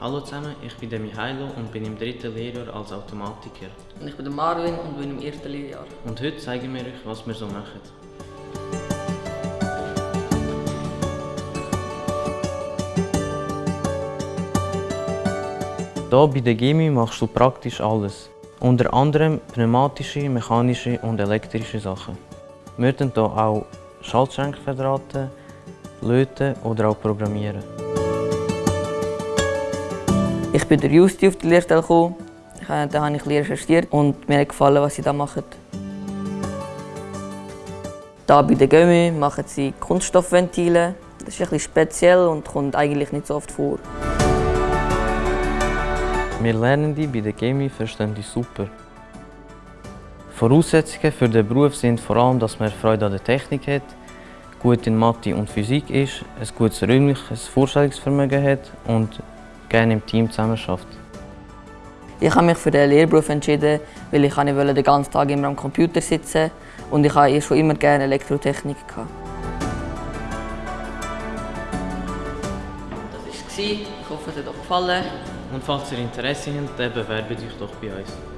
Hallo zusammen, ich bin der Mihailo und bin im dritten Lehrjahr als Automatiker. Und ich bin der Marvin und bin im ersten Lehrjahr. Und heute zeigen wir euch, was wir so machen. Hier bei der Gemi machst du praktisch alles. Unter anderem pneumatische, mechanische und elektrische Sachen. Wir können hier auch Schaltschränke verdrahten, löten oder auch programmieren. Ich bin der Justi auf die Lehrstelle gekommen. Da habe ich Lehre recherchiert und mir hat gefallen, was sie da machen. Hier bei der Gömi machen sie Kunststoffventile. Das ist bisschen speziell und kommt eigentlich nicht so oft vor. Wir Lernende bei der Chemie verstehen die super. Voraussetzungen für den Beruf sind vor allem, dass man Freude an der Technik hat, gut in Mathe und Physik ist, ein gutes räumliches Vorstellungsvermögen hat und gerne im Team zusammenarbeitet. Ich habe mich für den Lehrberuf entschieden, weil ich nicht den ganzen Tag immer am Computer sitzen und ich habe schon immer gerne Elektrotechnik gehabt. Das war es. Ich hoffe, es hat euch gefallen. Und falls ihr Interesse habt, dann bewerbt euch doch bei uns.